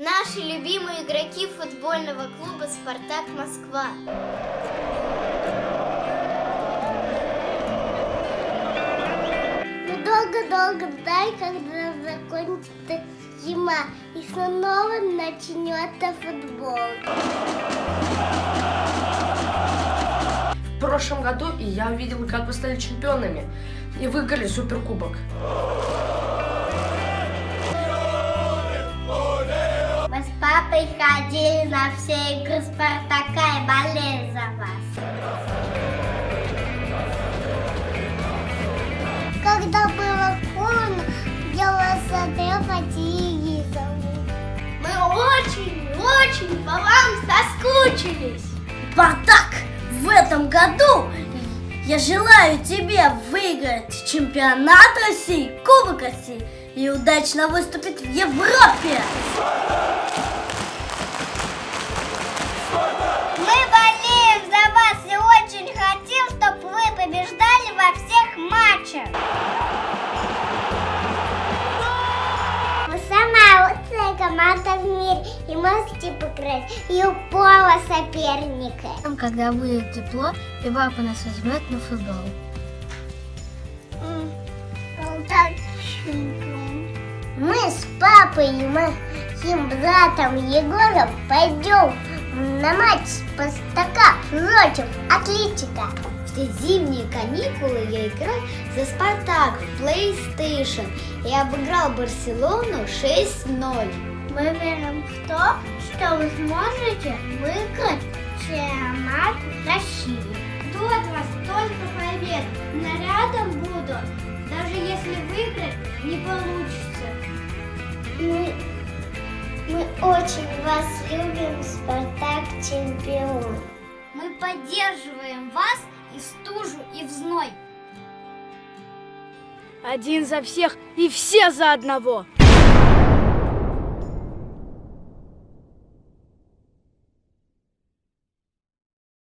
Наши любимые игроки футбольного клуба «Спартак Москва». Мы долго-долго ждали, когда закончится зима и снова начнется футбол. В прошлом году я увидел, как вы стали чемпионами и выиграли суперкубок. Ходили на все игры Спартака и болели за вас. Когда было холодно, я вас смотрел по телевизору. Мы очень-очень по вам соскучились. Спартак, в этом году я желаю тебе выиграть чемпионат России, Кубок России и удачно выступить в Европе. Команда в мире и можете покрыть любого соперника. Когда будет тепло, и папа нас возьмет на футбол. Мы с папой и моим братом Егором пойдем на матч Спартака против Атлетика. Все зимние каникулы я играл за Спартак в PlayStation и обыграл Барселону 6-0. Мы верим в то, что вы сможете выиграть чемпионат России. Жду от вас только побед. Но рядом буду, даже если выиграть не получится. Мы, мы очень вас любим, Спартак чемпион. Мы поддерживаем вас и в стужу, и в зной. Один за всех и все за одного.